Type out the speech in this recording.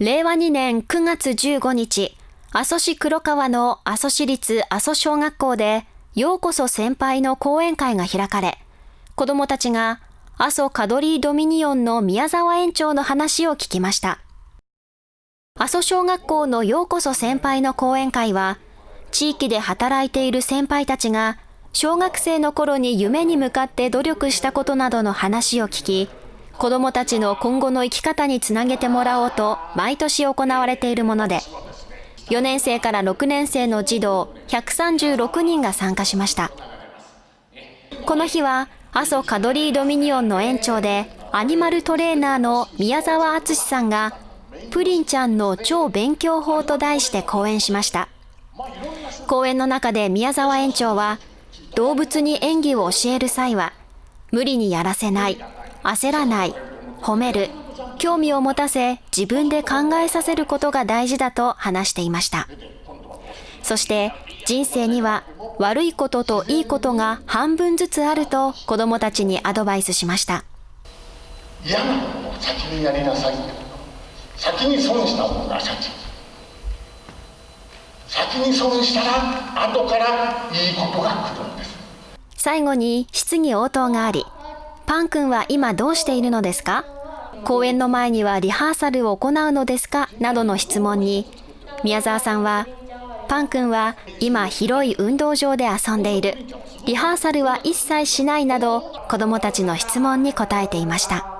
令和2年9月15日、阿蘇市黒川の阿蘇市立阿蘇小学校で、ようこそ先輩の講演会が開かれ、子供たちが阿蘇カドリードミニオンの宮沢園長の話を聞きました。阿蘇小学校のようこそ先輩の講演会は、地域で働いている先輩たちが、小学生の頃に夢に向かって努力したことなどの話を聞き、子供たちの今後の生き方につなげてもらおうと毎年行われているもので、4年生から6年生の児童136人が参加しました。この日は、阿蘇カドリードミニオンの園長で、アニマルトレーナーの宮沢敦さんが、プリンちゃんの超勉強法と題して講演しました。講演の中で宮沢園長は、動物に演技を教える際は、無理にやらせない、焦らない、褒める、興味を持たせ自分で考えさせることが大事だと話していました。そして人生には悪いことといいことが半分ずつあると子供たちにアドバイスしました。嫌なことを先にやりなさい。先に損した方が先。先に損したら後からいいことが来るんです。最後に質疑応答があり、パン君は今どうしているのですか？公演の前にはリハーサルを行うのですか？などの質問に、宮沢さんは、パン君は今広い運動場で遊んでいる。リハーサルは一切しないなど、子供たちの質問に答えていました。